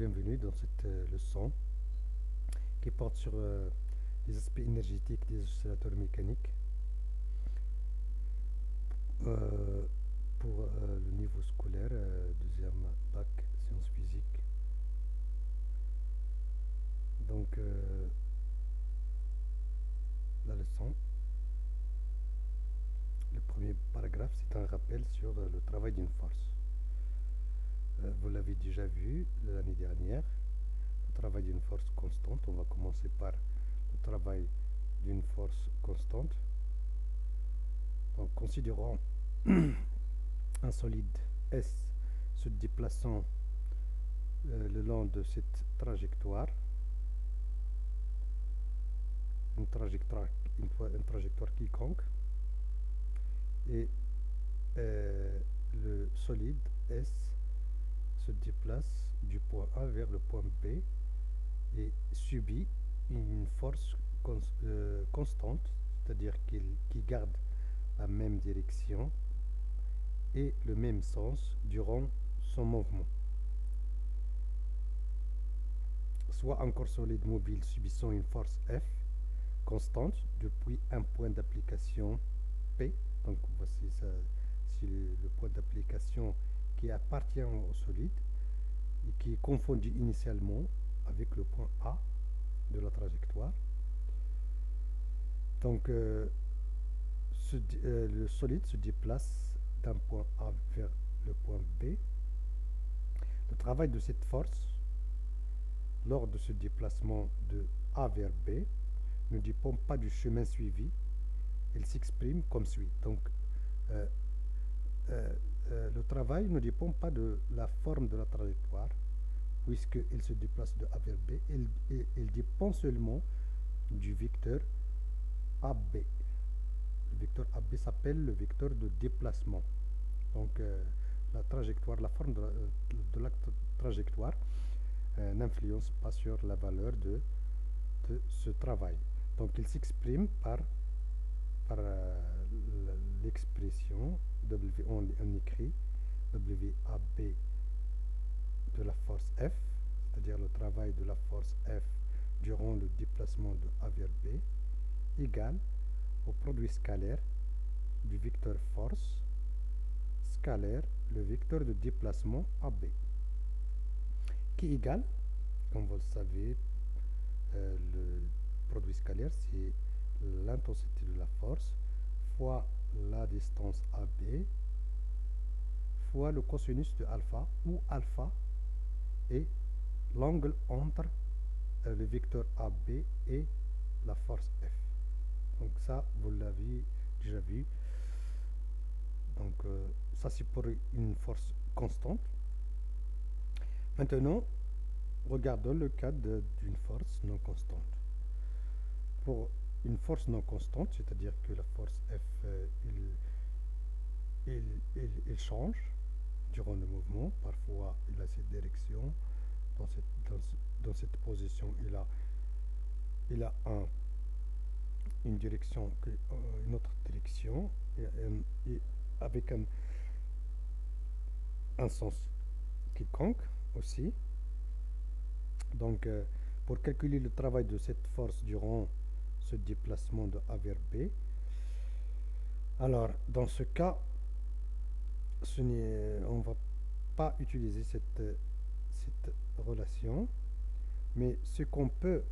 bienvenue dans cette euh, leçon qui porte sur euh, les aspects énergétiques des oscillateurs mécaniques euh, pour le niveau scolaire, deuxième bac sciences physiques. Donc, la leçon, le premier paragraphe, c'est un rappel sur le travail d'une force. Euh, vous l'avez déjà vu l'année dernière, le travail d'une force constante. On va commencer par le travail d'une force constante. Donc, considérons un solide S se déplaçant euh, le long de cette trajectoire, une trajectoire, quiconque, et euh, le solide S se déplace du point A vers le point B et subit une force euh, constante, c'est-à-dire qu'il garde la même direction et le même sens durant son mouvement. Soit un corps solide mobile subissant une force F constante depuis un point d'application P, donc voici ça, le point d'application qui appartient au solide et qui est confondu initialement avec le point A de la trajectoire. Donc, euh, euh, le solide se déplace d'un point A vers le point B. Le travail de cette force, lors de ce déplacement de A vers B, ne dépend pas du chemin suivi. Il s'exprime comme suit. Donc, euh, euh, le travail ne dépend pas de la forme de la trajectoire, puisqu'il se déplace de A vers B, il, dépend seulement du vecteur AB. Le vecteur AB s'appelle le vecteur de déplacement. Donc euh, la trajectoire, la forme de la, trajectoire euh, n'influence pas sur la valeur de, ce travail. Donc il s'exprime par l'expression W, on, écrit WAB de la force F, c'est-à-dire le travail de la force F durant le déplacement de A vers B, égale au produit scalaire du vecteur force scalaire le vecteur de déplacement AB, qui est égal, comme vous le savez, euh, le produit scalaire, c'est l'intensité de la force fois la distance AB fois le cosinus de alpha, où alpha est l'angle entre euh, le vecteur AB et la force F. Donc ça, vous l'avez déjà vu. Donc euh, ça, c'est pour une force constante. Maintenant, regardons le cas d'une force non constante. Pour une force non constante, c'est-à-dire que la force F, euh, il, change durant le mouvement. Parfois, il a cette direction. Dans cette, dans, cette position, il a, il a un, une direction, euh, une autre direction, et, avec un, un sens quiconque aussi. Donc, euh, pour calculer le travail de cette force durant ce déplacement de A vers B. Alors, dans ce cas, ce on ne va pas utiliser cette, cette relation, mais ce qu'on peut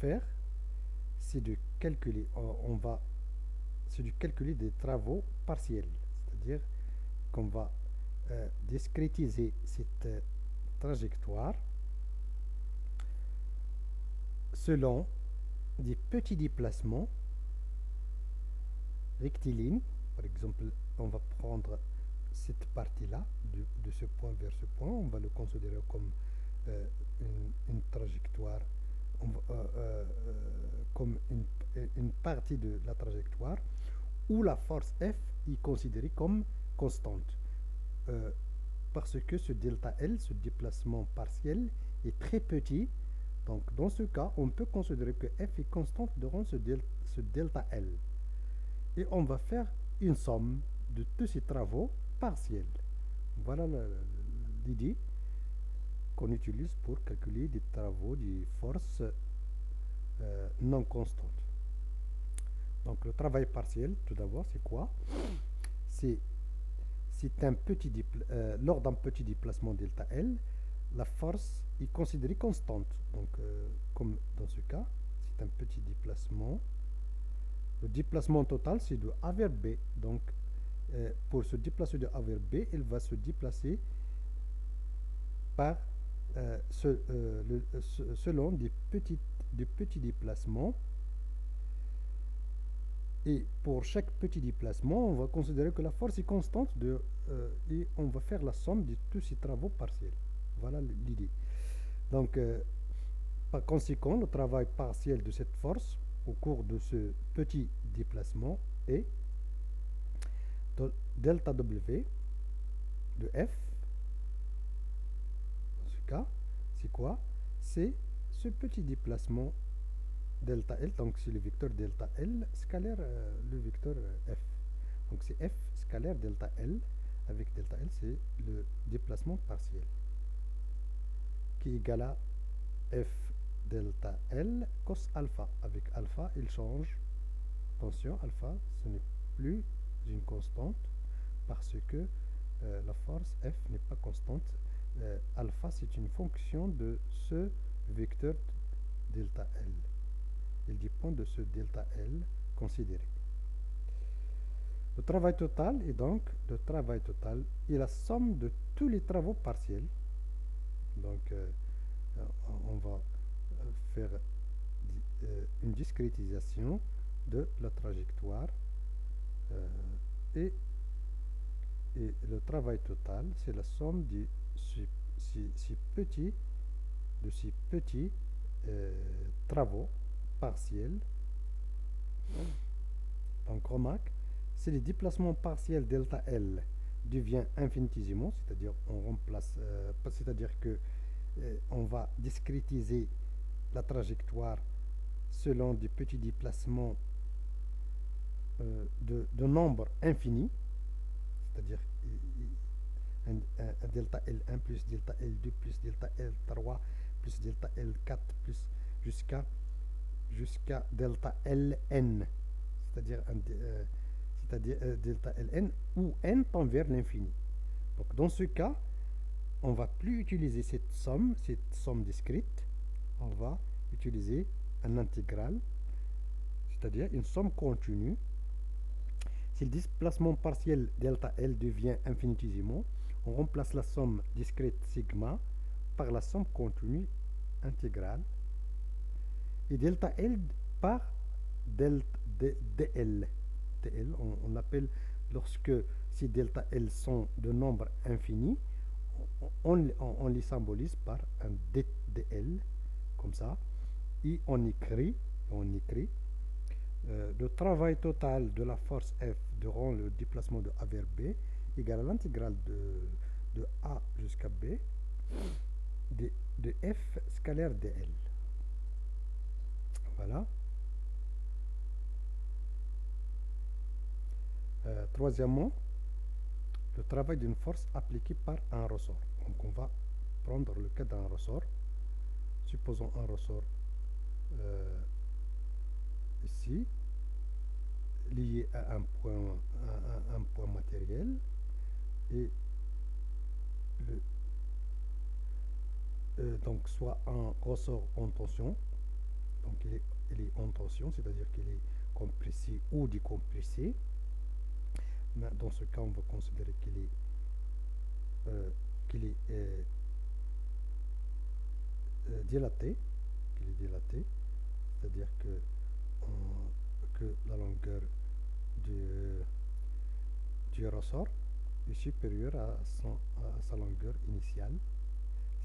faire, c'est de calculer, on va, c'est de calculer des travaux partiels, c'est-à-dire qu'on va euh, discrétiser cette trajectoire selon des petits déplacements rectilignes. Par exemple, on va prendre cette partie-là, de, ce point vers ce point, on va le considérer comme euh, une, trajectoire, euh, euh, comme une, une, partie de la trajectoire, où la force F est considérée comme constante. parce que ce delta L, ce déplacement partiel, est très petit donc, dans ce cas, on peut considérer que f est constante durant ce, delta L. Et on va faire une somme de tous ces travaux partiels. Voilà l'idée. qu'on utilise pour calculer des travaux de force euh, non constantes. Donc le travail partiel, tout d'abord, c'est quoi? C'est euh, lors d'un petit déplacement delta L, la force est considérée constante. Donc, euh, comme dans ce cas, c'est un petit déplacement. Le déplacement total, c'est de A vers B. Donc, euh, pour se déplacer de A vers B, il va se déplacer par selon des, petits déplacements et pour chaque petit déplacement, on va considérer que la force est constante euh, et on va faire la somme de tous ces travaux partiels. Voilà l'idée. Donc, euh, par conséquent, le travail partiel de cette force au cours de ce petit déplacement est delta W de F. Dans ce cas, c'est quoi? C'est ce petit déplacement delta L, donc c'est le vecteur delta L scalaire euh, le vecteur euh, F. Donc c'est F scalaire delta L, avec delta L c'est le déplacement partiel, qui est égal à F delta L cos alpha. Avec alpha, il change. Attention, alpha, ce n'est plus une constante, parce que euh, la force F n'est pas constante. alpha, c'est une fonction de ce vecteur delta L. Il dépend de ce delta L considéré. Le travail total est donc le travail total est la somme de tous les travaux partiels. Donc, euh, on va euh, faire euh, une discrétisation de la trajectoire et, le travail total, c'est la somme de ces, petits, de petits travaux partiel. Donc remarque, si le déplacement partiel delta L devient infinitésimaux, c'est-à-dire on remplace, euh, c'est-à-dire que euh, on va discrétiser la trajectoire selon des petits déplacements euh, de, de, nombre infini, c'est-à-dire un, delta L1 plus delta L2 plus delta L3 plus delta L4 plus jusqu'à jusqu'à delta Ln, c'est-à-dire euh, c'est-à-dire euh, delta Ln, où n tend vers l'infini. Donc dans ce cas, on va plus utiliser cette somme, cette somme discrète, on va utiliser un intégral, c'est-à-dire une somme continue. Si le déplacement partiel delta L devient infinitésimaux, on remplace la somme discrète sigma par la somme continue intégrale et delta L par delta DL. On, appelle lorsque si delta L sont de nombres infinis, on, les symbolise par un DL, comme ça, et on écrit, on écrit euh, le travail total de la force F durant le déplacement de A vers B égale à l'intégrale de, de A jusqu'à B de, de F scalaire DL. Voilà. Euh, troisièmement, le travail d'une force appliquée par un ressort. Donc on va prendre le cas d'un ressort. Supposons un ressort euh, ici, lié à un point, matériel, et euh, donc soit un ressort en tension, donc il est, en tension, c'est-à-dire qu'il est compressé ou décompressé. Dans ce cas, on va considérer qu'il est, euh, qu'il est euh, euh, dilaté, qu'il est dilaté, c'est-à-dire que, que la longueur du, du ressort est supérieure à, à sa longueur initiale,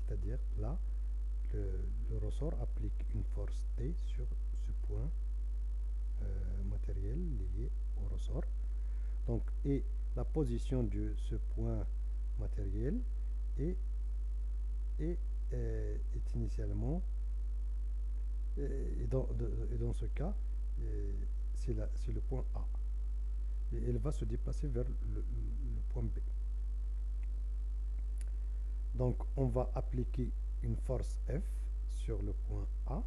c'est-à-dire là, le, ressort applique une force T sur ce point matériel lié au ressort. Donc, et la position de ce point matériel est, est, euh, initialement, euh, et dans, dans, ce cas, c'est le point A. Et elle va se déplacer vers le point B. Donc on va appliquer une force F sur le point A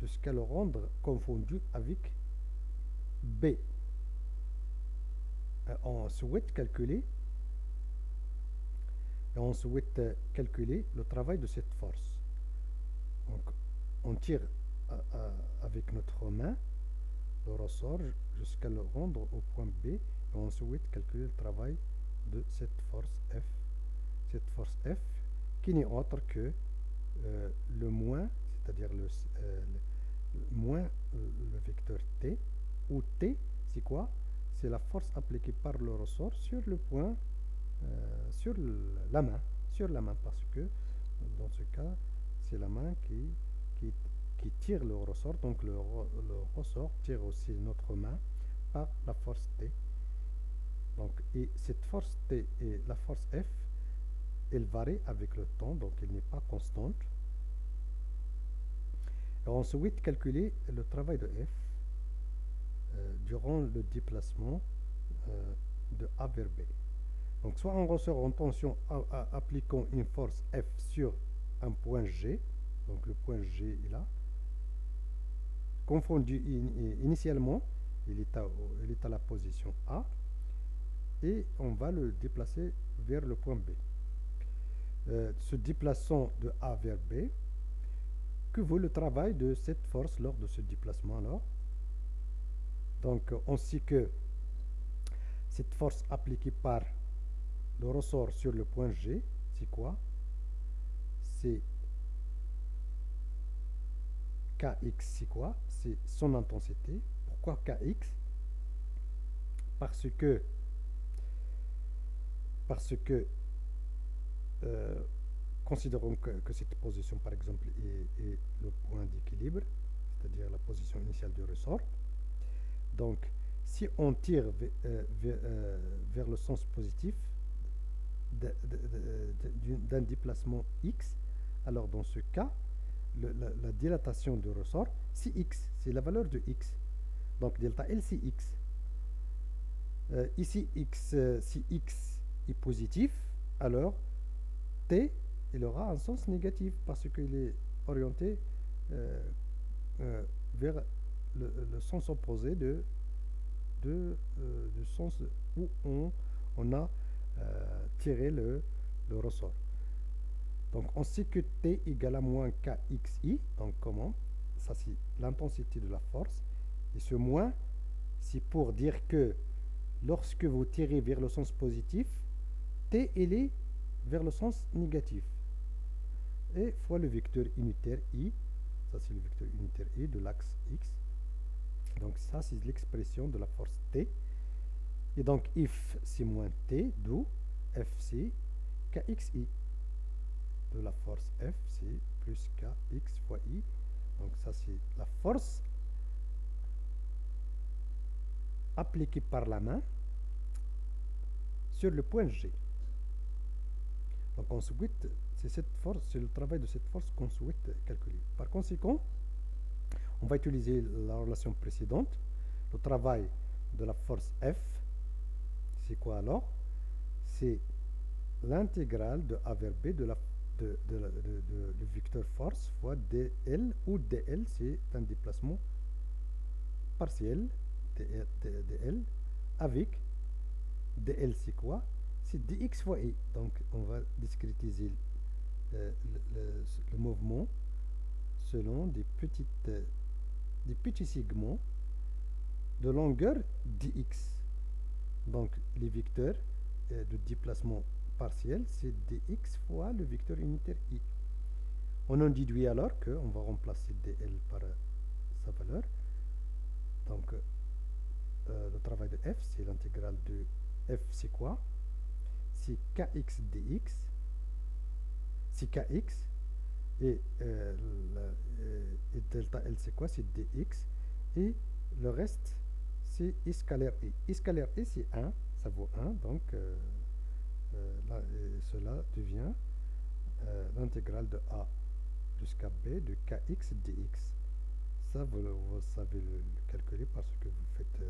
jusqu'à le rendre confondu avec B. Euh, on souhaite souhaite calculer le travail de cette force. On tire euh, euh, avec notre main le ressort jusqu'à le rendre au point B et on souhaite calculer le travail de cette force F. Cette force F qui n'est autre que le moins, c'est-à-dire le, moins le vecteur T, où T, c'est quoi? C'est la force appliquée par le ressort sur le point, euh, sur la main, sur la main, parce que dans ce cas, c'est la main qui, tire le ressort, donc le, ressort tire aussi notre main par la force T. Donc, et cette force T et la force F, elle varie avec le temps, donc elle n'est pas constante on souhaite calculer le travail de F durant le déplacement euh, de A vers B. Donc soit on ressort en tension appliquant une force F sur un point G, donc le point G est là, confondu initialement, il est, à, la position A, et on va le déplacer vers le point B. Euh, se déplaçant de A vers B, que vaut le travail de cette force lors de ce déplacement alors? Donc on sait que cette force appliquée par le ressort sur le point G, c'est quoi? C'est Kx, c'est quoi? C'est son intensité. Pourquoi Kx? Parce que parce que euh, Considérons que, cette position, par exemple, est, le point d'équilibre, c'est-à-dire la position initiale du ressort. Donc, si on tire euh, euh, vers le sens positif d'un déplacement x, alors dans ce cas, la, dilatation du ressort, c'est x, c'est la valeur de x. Donc delta L, c'est x. Euh, ici, x, si x est positif, alors t il aura un sens négatif parce qu'il est orienté euh, le, sens opposé de, de euh, du sens où on, on a tiré le, le, ressort. Donc on sait que T égale à moins KXI. Donc comment? Ça c'est l'intensité de la force. Et ce moins, c'est pour dire que lorsque vous tirez vers le sens positif, T est vers le sens négatif et fois le vecteur unitaire i, ça c'est le vecteur unitaire i de l'axe x. Ça c'est l'expression de la force T. Et donc if c'est moins T, d'où Fc KXI. De la force F c'est plus KX fois I. Donc ça c'est la force appliquée par la main sur le point G. Donc on souhaite c'est cette force, c'est le travail de cette force qu'on souhaite calculer. Par conséquent, on va utiliser la relation précédente. Le travail de la force F, c'est quoi alors? C'est l'intégrale de A vers B de la de, de, vecteur force fois dl, où dl c'est un déplacement partiel dl avec dl c'est quoi? C'est dx fois i. Donc on va discrétiser euh, le, mouvement selon des, petites, des petits segments de longueur dx. Donc les vecteurs euh, de déplacement partiel, c'est dx fois le vecteur unitaire i. On en déduit alors qu'on va remplacer dl par euh, sa valeur. Donc le travail de f, c'est l'intégrale de f, c'est quoi? C'est kx dx c'est kx et, euh, euh, et, delta L c'est quoi? C'est dx et le reste c'est I scalaire I. I scalaire I c'est 1, ça vaut 1 donc euh, cela devient l'intégrale de A jusqu'à B de kx dx. Ça vous, savez le, calculer parce que vous faites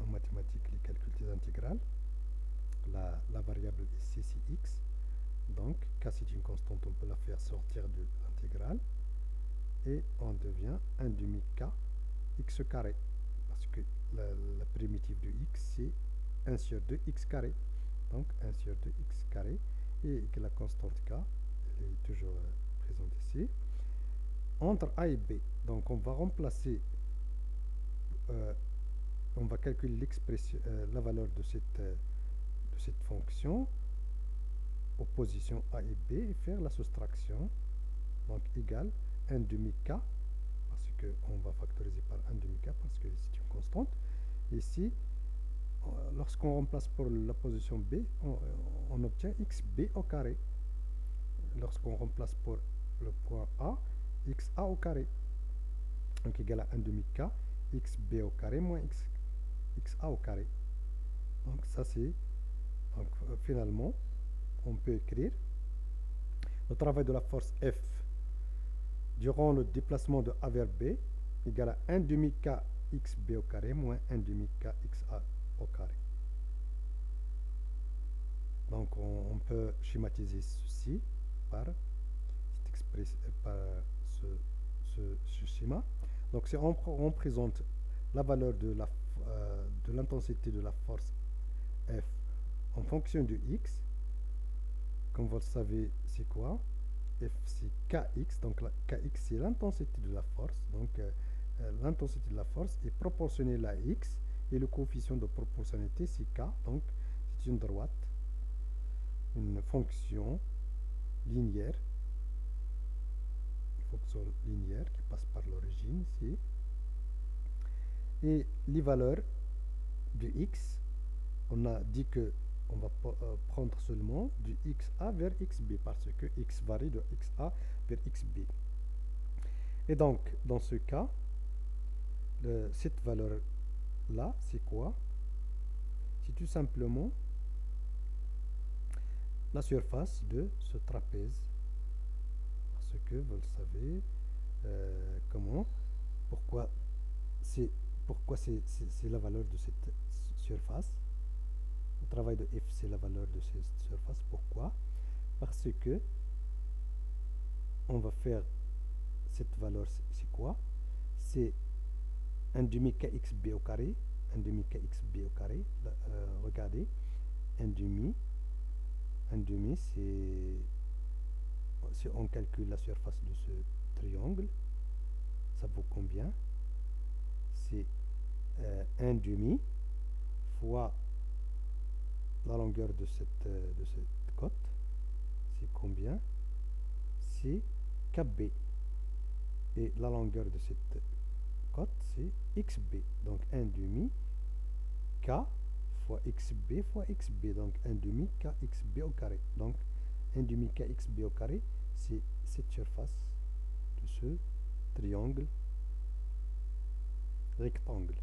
en mathématiques les calculs des intégrales. La, la variable ici c'est x Donc, k c'est une constante, on peut la faire sortir de l'intégrale. Et on devient 1 demi k x carré. Parce que la, primitive de x, c'est 1 sur 2 x carré. Donc, 1 sur 2 x carré. Et que la constante k, elle est toujours euh, présente ici. Entre a et b, donc on va remplacer, euh, on va calculer euh, la valeur de cette, de cette fonction position A et B et faire la soustraction. Donc égal 1 demi K, parce qu'on va factoriser par 1 demi K parce que c'est une constante. Ici, euh, lorsqu'on remplace pour la position B, on, obtient xb au carré. Lorsqu'on remplace pour le point A, xa au carré. Donc égal à 1 demi K, xb au carré moins x, xa au carré. Donc ça c'est, donc euh, finalement, on peut écrire le travail de la force F durant le déplacement de A vers B égale à 1 demi K au carré moins 1 demi K au carré. Donc on, peut schématiser ceci par, ce, schéma. Donc si on, présente la valeur de l'intensité de, euh, de la force F en fonction de X, comme vous le savez, c'est quoi? F, c'est Kx. Donc, la, Kx, c'est l'intensité de la force. Donc, euh, euh, l'intensité de la force est proportionnelle à X. Et le coefficient de proportionnalité, c'est K. Donc, c'est une droite, une fonction linéaire. Une fonction linéaire qui passe par l'origine ici. Et les valeurs de X, on a dit que on va euh, seulement du xa vers xb parce que x varie de xa vers xb. Et donc, dans ce cas, cette valeur-là, c'est quoi? C'est tout simplement la surface de ce trapèze. Parce que, vous le savez, euh, comment, pourquoi c'est pourquoi c'est la valeur de cette surface? Travail de f, c'est la valeur de cette surface. Pourquoi? Parce que on va faire cette valeur, c'est quoi? C'est un demi kxb au carré, un demi kxb au carré. Euh, regardez, un demi, un demi, c'est si on calcule la surface de ce triangle, ça vaut combien? C'est euh, un demi fois la longueur de cette, euh, de cette côte, c'est combien? C'est KB. Et la longueur de cette côte, c'est XB. Donc 1 demi K fois XB fois XB. Donc 1 demi KXB au carré. Donc 1 demi KXB au carré, c'est cette surface de ce triangle rectangle.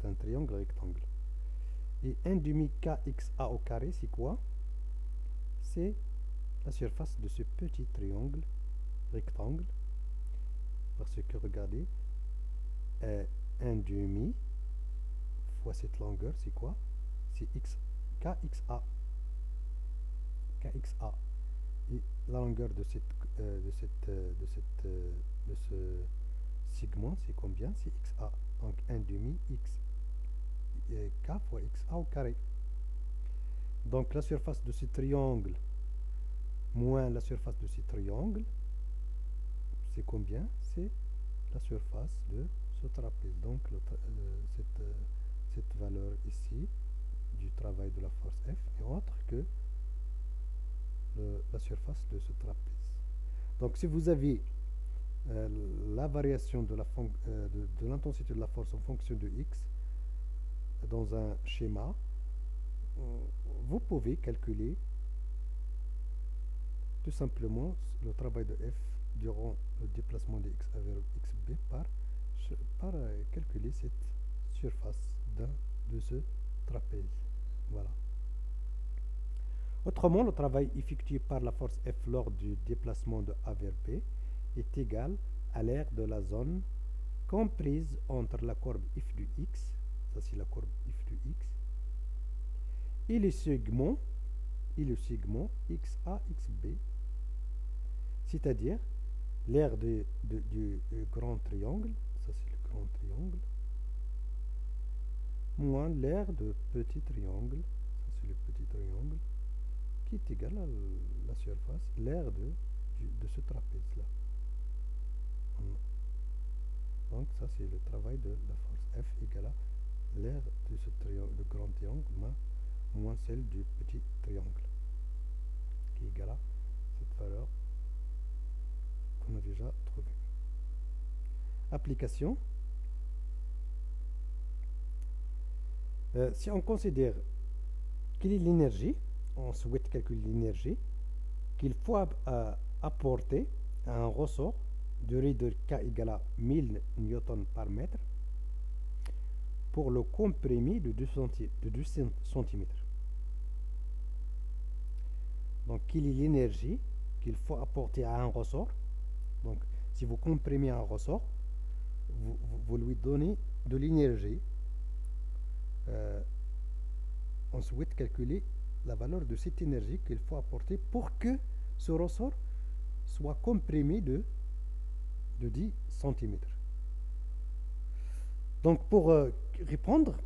C'est un triangle rectangle. Et 1 demi kxa au carré, c'est quoi? C'est la surface de ce petit triangle rectangle. Parce que regardez, 1 euh, demi fois cette longueur, c'est quoi? C'est x kxa. kxa. Et la longueur de cette euh, de cette euh, de cette de ce segment, c'est combien? C'est xa. Donc 1 demi x k fois xa au carré. Donc la surface de ce triangle moins la surface de ce triangle, c'est combien? C'est la surface de ce trapèze. Donc euh, cette, euh, cette, valeur ici du travail de la force F est autre que la surface de ce trapèze. Donc si vous avez euh, la variation de l'intensité de, de la force en fonction de x, dans un schéma, vous pouvez calculer tout simplement le travail de f durant le déplacement de x vers xb par, par euh, calculer cette surface de ce trapèze. Voilà. Autrement, le travail effectué par la force F lors du déplacement de A vers B est égal à l'aire de la zone comprise entre la courbe f du x c'est la courbe f de x, et les segments et le segment XA, XB, c'est-à-dire l'aire du grand triangle, ça c'est le grand triangle, moins l'aire de petit triangle, ça c'est le petit triangle, qui est égal à la surface, l'aire de, de ce trapèze-là. Donc ça c'est le travail de la force F égale à l'aire de ce triangle, grand triangle moins, celle du petit triangle, qui est égal à cette valeur qu'on a déjà trouvée. Application. Euh, si on considère quelle est l'énergie, on souhaite calculer l'énergie qu'il faut apporter à un ressort durée de K égale à 1000 newtons par mètre pour le comprimé de 2 cm. Donc, quelle est l'énergie qu'il faut apporter à un ressort Donc, si vous comprimez un ressort, vous, lui donnez de l'énergie. Euh, on souhaite calculer la valeur de cette énergie qu'il faut apporter pour que ce ressort soit comprimé de de 10 cm. Donc pour euh, répondre,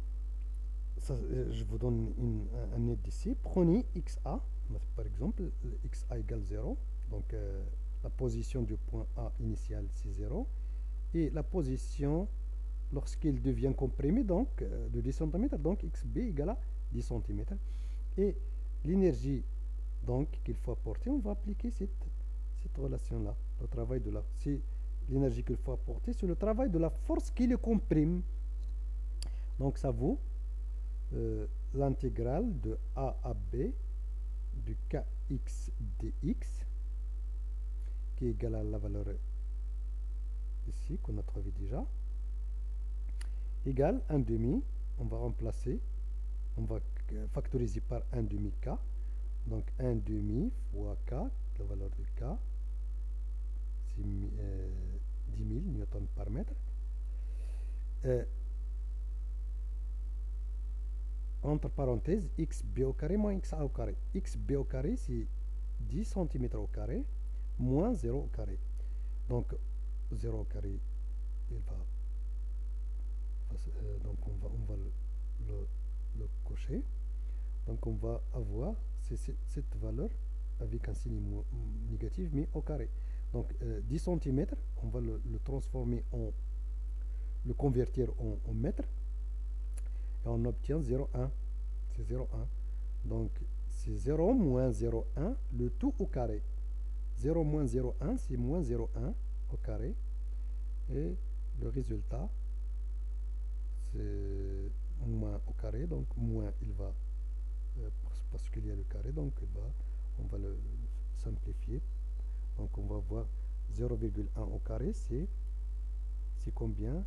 euh, je vous donne un aide ici. Prenez XA, par exemple, XA égale 0. Donc euh, la position du point A initial, c'est 0. Et la position lorsqu'il devient comprimé, donc de 10 cm, donc XB égale à 10 cm. Et l'énergie donc qu'il faut apporter, on va appliquer cette, cette relation-là, le travail de la l'énergie qu'il faut apporter, c'est le travail de la force qui le comprime. Donc ça vaut euh, l'intégrale de A à B du kx dx qui est égal à la valeur ici qu'on a trouvé déjà égale 1 demi on va remplacer on va factoriser par 1 demi k donc 1 demi fois k la valeur de k c'est 10 000 newtons par mètre. Euh, entre parenthèses, xb au carré moins xa au carré. xb au carré, c'est 10 cm au carré moins 0 au carré. Donc, 0 au carré, il va, euh, donc on va, on va le, le, cocher. Donc, on va avoir cette valeur avec un signe négatif, mais au carré. Donc 10 euh, cm, on va le, transformer en, le convertir en, mètres, et on obtient 0,1. C'est 0,1. Donc c'est 0 moins 0,1, le tout au carré. 0 moins 0,1, c'est moins 0,1 au carré. Et le résultat, c'est moins au carré, donc moins il va, parce qu'il y a le carré, donc il va, on va le simplifier donc on va voir 0,1 au carré, c'est combien?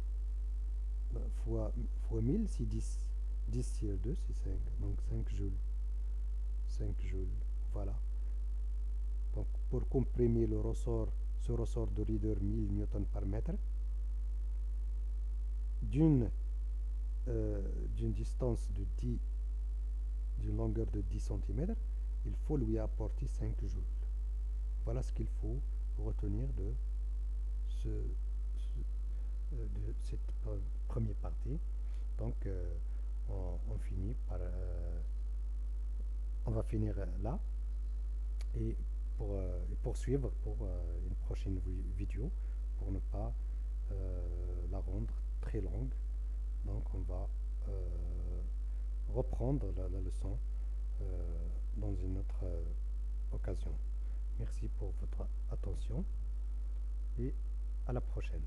Bah, fois, fois 1000, c'est 10. 10 sur 2, c'est 5. Donc 5 joules. 5 joules, voilà. Donc pour comprimer le ressort, ce ressort de reader 1000 newton par mètre, d'une euh, distance de 10, d'une longueur de 10 cm, il faut lui apporter 5 joules. Voilà ce qu'il faut retenir de, ce, euh, de cette première partie. Donc, euh, par... Euh, on va finir là et pour poursuivre pour une prochaine vidéo pour ne pas la rendre très longue. Donc, on va reprendre la leçon dans une autre occasion. Merci pour votre attention et à la prochaine.